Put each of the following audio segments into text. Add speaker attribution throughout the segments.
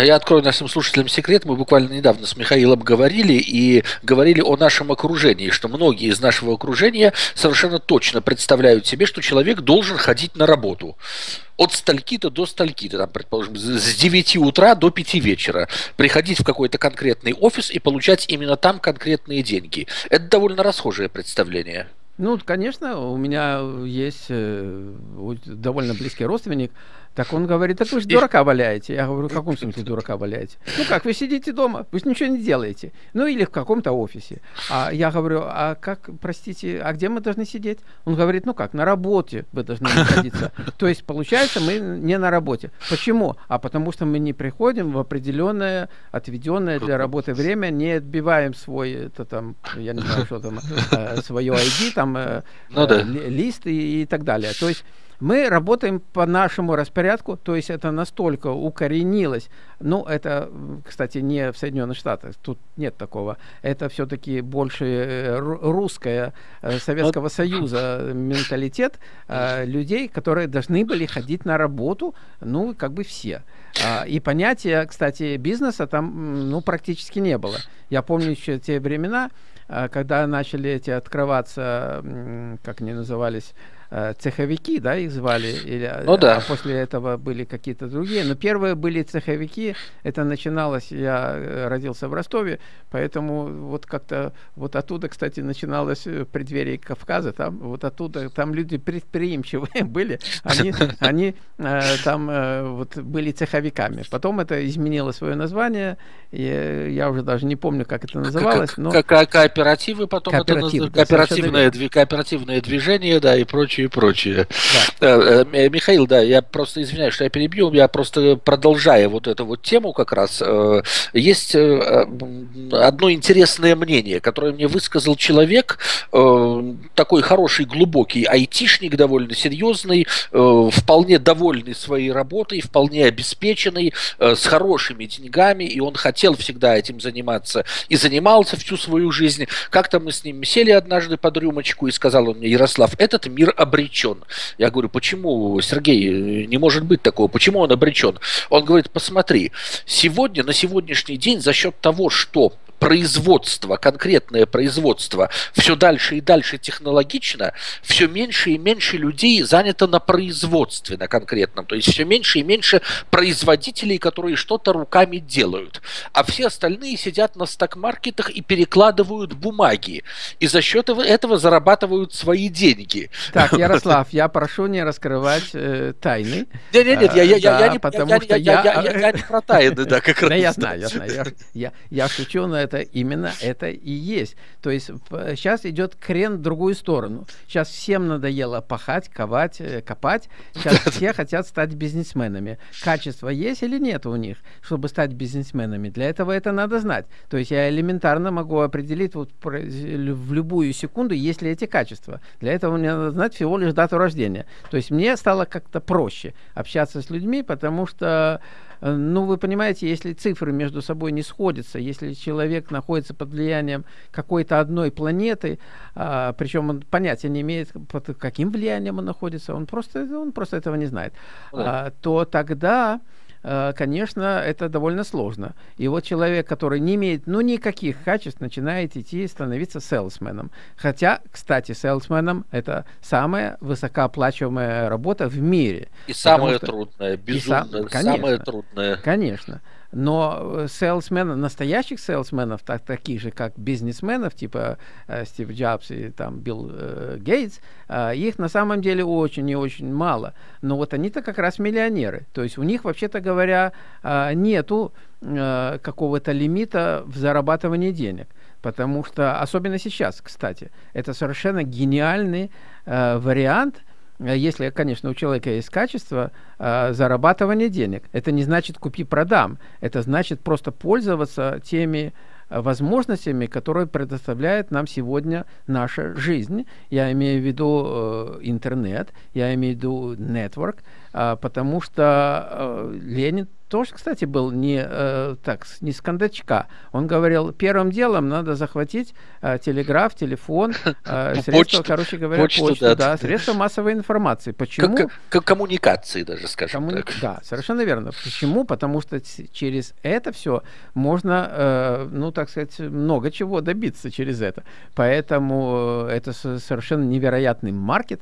Speaker 1: Я открою нашим слушателям секрет. Мы буквально недавно с Михаилом говорили и говорили о нашем окружении, что многие из нашего окружения совершенно точно представляют себе, что человек должен ходить на работу от стальки-то до стальки-то, там, предположим, с 9 утра до 5 вечера, приходить в какой-то конкретный офис и получать именно там конкретные деньги. Это довольно расхожее представление.
Speaker 2: Ну, конечно, у меня есть э, довольно близкий родственник, так он говорит, так вы же дурака валяете. Я говорю, в каком смысле дурака валяете? Ну как, вы сидите дома, вы ничего не делаете. Ну или в каком-то офисе. А я говорю, а как, простите, а где мы должны сидеть? Он говорит, ну как, на работе вы должны находиться. То есть, получается, мы не на работе. Почему? А потому что мы не приходим в определенное, отведенное для работы время, не отбиваем свой, это там, я не знаю, что там, э, свое ID, там, э, ну, да. Э, лист и, и так далее. То есть, мы работаем по нашему распорядку, то есть это настолько укоренилось. Ну, это, кстати, не в Соединенных Штатах, тут нет такого. Это все-таки больше э, русская э, Советского Союза менталитет э, людей, которые должны были ходить на работу, ну, как бы все. А, и понятия, кстати, бизнеса там, ну, практически не было. Я помню еще те времена, когда начали эти открываться, как они назывались, цеховики, да, их звали, или, ну, да. а после этого были какие-то другие. Но первые были цеховики, это начиналось, я э, родился в Ростове, поэтому вот как-то вот оттуда, кстати, начиналось в преддверии Кавказа, там вот оттуда, там люди предприимчивые были, они, они э, там э, вот были цеховиками. Потом это изменило свое название, и я уже даже не помню, как это называлось.
Speaker 1: Но... Ко кооперативы потом, Кооператив, это, кооперативное, кооперативное движение, да, и прочее прочее, и прочее. Да. Э, э, Михаил, да, я просто извиняюсь, что я перебью, я просто продолжая вот эту вот тему как раз, э, есть одно интересное мнение, которое мне высказал человек, такой хороший, глубокий айтишник, довольно серьезный, вполне довольный своей работой, вполне обеспеченный, с хорошими деньгами, и он хотел всегда этим заниматься и занимался всю свою жизнь. Как-то мы с ним сели однажды под рюмочку, и сказал он мне, Ярослав, этот мир обречен. Я говорю, почему, Сергей, не может быть такого, почему он обречен? Он говорит, посмотри, сегодня, на сегодняшний день за счет того, что производство, конкретное производство все дальше и дальше технологично, все меньше и меньше людей занято на производстве на конкретном. То есть все меньше и меньше производителей, которые что-то руками делают. А все остальные сидят на сток-маркетах и перекладывают бумаги. И за счет этого зарабатывают свои деньги.
Speaker 2: Так, Ярослав, я прошу не раскрывать э, тайны.
Speaker 1: Нет, нет, нет, я, я, я, я, не, потому я, что я, я, я, я не про тайны, да, как раз.
Speaker 2: Я знаю, я знаю. Я, я шучу, но это именно это и есть. То есть сейчас идет крен в другую сторону. Сейчас всем надоело пахать, ковать, э, копать. Сейчас все хотят стать бизнесменами. Качество есть или нет у них, чтобы стать бизнесменами? Для этого это надо знать. То есть я элементарно могу определить вот в любую секунду, есть ли эти качества. Для этого мне надо знать всего лишь дату рождения. То есть мне стало как-то проще общаться с людьми, потому что Э, ну, вы понимаете, если цифры между собой не сходятся, если человек находится под влиянием какой-то одной планеты, а, причем он понятия не имеет, под каким влиянием он находится, он просто, он просто этого не знает, а, то тогда Э, конечно, это довольно сложно. И вот человек, который не имеет ну, никаких качеств, начинает идти становиться селсменом. Хотя, кстати, селсменом это самая высокооплачиваемая работа в мире.
Speaker 1: И самая что... трудная, безумно, и сам... конечно, самая трудная.
Speaker 2: Конечно. Но селсменов, настоящих селсменов, так, таких же, как бизнесменов, типа э, Стив Джобс и там Билл э, Гейтс, э, их на самом деле очень и очень мало. Но вот они-то как раз миллионеры. То есть у них, вообще-то говоря, э, нету э, какого-то лимита в зарабатывании денег. Потому что, особенно сейчас, кстати, это совершенно гениальный э, вариант – Э, если, конечно, у человека есть качество э, зарабатывания денег. Это не значит купи-продам. Это значит просто пользоваться теми э, возможностями, которые предоставляет нам сегодня наша жизнь. Я имею в виду э, интернет, я имею в виду network, э, потому что э, Ленин тоже, кстати, был не э, так, не с кондачка. Он говорил, первым делом надо захватить э, телеграф, телефон, э, средства, почту, короче говоря, почту, почту да, да, средства массовой информации. Почему?
Speaker 1: К, к, коммуникации даже, скажем Коммуни... так.
Speaker 2: Да, совершенно верно. Почему? Потому что через это все можно, э, ну, так сказать, много чего добиться через это. Поэтому э, это совершенно невероятный маркет.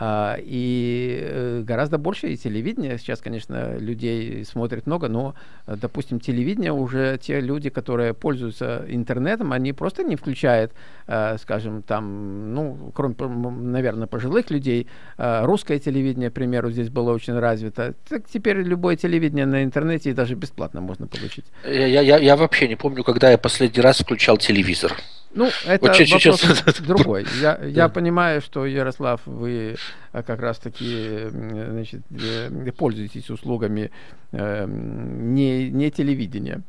Speaker 2: А, и э, гораздо больше и телевидение. Сейчас, конечно, людей смотрит много, но, допустим, телевидение уже те люди, которые пользуются интернетом, они просто не включают, э, скажем, там, ну, кроме, наверное, пожилых людей, э, русское телевидение, к примеру, здесь было очень развито. Так теперь любое телевидение на интернете и даже бесплатно можно получить.
Speaker 1: Я, я, я вообще не помню, когда я последний раз включал телевизор.
Speaker 2: Ну, это вот вопрос сейчас... другой. Я, я понимаю, что, Ярослав, вы э, как раз-таки значит, э, пользуетесь услугами э, не, не телевидения.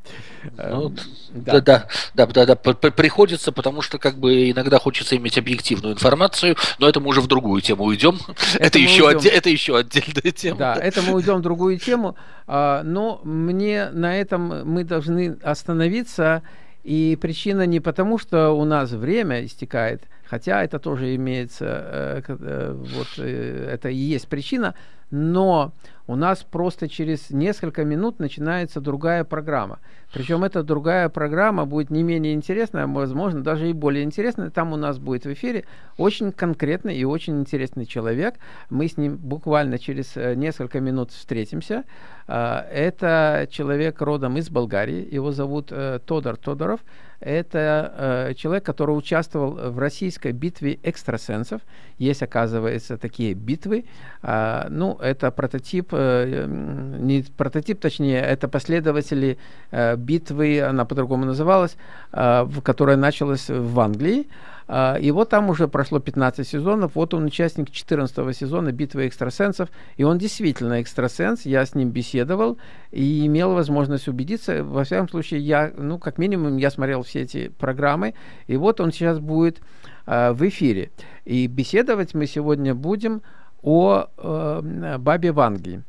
Speaker 1: Ну, да. Да, да, да, да, да, приходится, потому что как бы иногда хочется иметь объективную информацию, но это мы уже в другую тему уйдем. Это, это, еще, уйдем. Отде- это еще отдельная тема.
Speaker 2: Да, это мы уйдем в другую тему, а, но мне на этом мы должны остановиться и причина не потому, что у нас время истекает, хотя это тоже имеется, э, э, вот э, это и есть причина, но у нас просто через несколько минут начинается другая программа. Причем эта другая программа будет не менее интересная, возможно, даже и более интересная. Там у нас будет в эфире очень конкретный и очень интересный человек. Мы с ним буквально через несколько минут встретимся. А, это человек родом из Болгарии. Его зовут Тодор Тодоров. Это э, человек, который участвовал в российской битве экстрасенсов. Есть, оказывается, такие битвы. Э, ну, это прототип, э, не прототип, точнее, это последователи э, битвы, она по-другому называлась, э, которая началась в Англии. А, и вот там уже прошло 15 сезонов, вот он участник 14 сезона «Битвы экстрасенсов», и он действительно экстрасенс, я с ним беседовал и имел возможность убедиться, во всяком случае, я, ну, как минимум, я смотрел все эти программы, и вот он сейчас будет э, в эфире. И беседовать мы сегодня будем о э, бабе Ванге.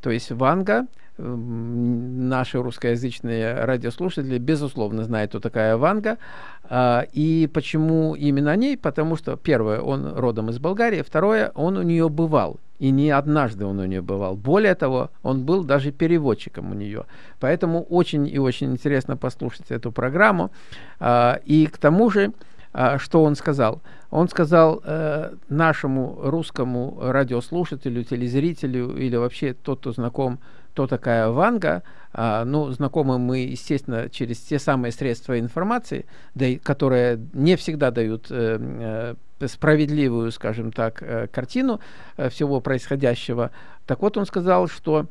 Speaker 2: То есть Ванга наши русскоязычные радиослушатели, безусловно, знают, кто такая Ванга. А, и почему именно о ней? Потому что, первое, он родом из Болгарии, второе, он у нее бывал. И не однажды он у нее бывал. Более того, он был даже переводчиком у нее. Поэтому очень и очень интересно послушать эту программу. А, и к тому же, а, что он сказал? Он сказал э, нашему русскому радиослушателю, телезрителю или вообще тот, кто знаком кто такая Ванга, а, ну, знакомы мы, естественно, через те самые средства информации, да, которые не всегда дают э, э, справедливую, скажем так, э, картину э, всего происходящего. Так вот, он сказал, что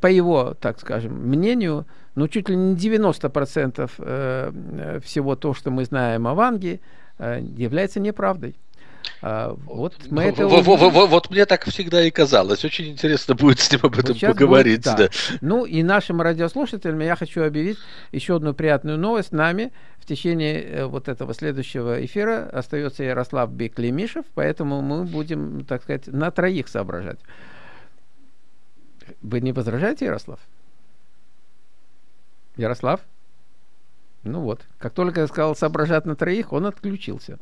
Speaker 2: по его, так скажем, мнению, ну, чуть ли не 90% э, э, всего то, что мы знаем о Ванге, является неправдой.
Speaker 1: А, вот мы это вот, вот, вот мне так всегда и казалось. Очень интересно будет с ним об этом вот поговорить. Будет, да.
Speaker 2: Да. Ну и нашим радиослушателям я хочу объявить еще одну приятную новость. С нами в течение э, вот этого следующего эфира остается Ярослав Беклемишев, поэтому мы будем, так сказать, на троих соображать. Вы не возражаете, Ярослав? Ярослав? Ну вот, как только я сказал соображать на троих, он отключился.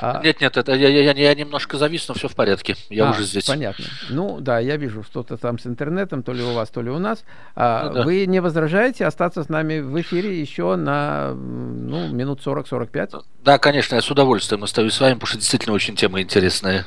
Speaker 1: А... Нет, нет, это я, я, я немножко завис, но все в порядке. Я а, уже здесь.
Speaker 2: Понятно. Ну да, я вижу что-то там с интернетом, то ли у вас, то ли у нас. А, ну, да. Вы не возражаете остаться с нами в эфире еще на ну, минут 40-45?
Speaker 1: Да, конечно, я с удовольствием остаюсь с вами, потому что действительно очень тема интересная.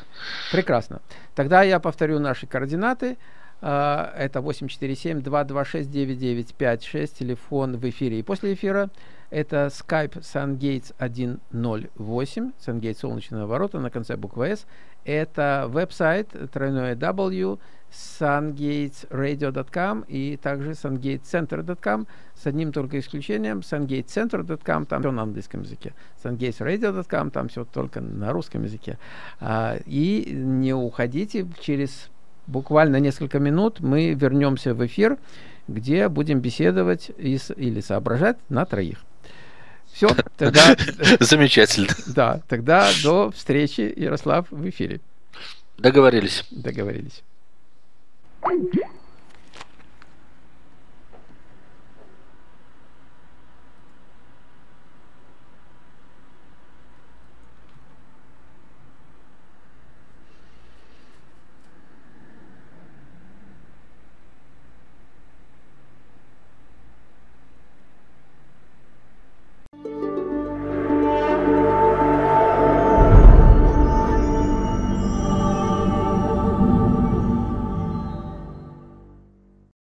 Speaker 2: Прекрасно. Тогда я повторю наши координаты. А, это 847-226-9956, телефон в эфире и после эфира. Это Skype SunGates 108, SunGates солнечные ворота на конце буквы S. Это веб-сайт тройное W, sungatesradio.com и также sungatecenter.com с одним только исключением sungatecenter.com, там все на английском языке. sungatesradio.com, там все только на русском языке. А, и не уходите, через буквально несколько минут мы вернемся в эфир, где будем беседовать или соображать на троих. Все, тогда...
Speaker 1: Замечательно.
Speaker 2: Да, тогда до встречи, Ярослав, в эфире.
Speaker 1: Договорились.
Speaker 2: Договорились.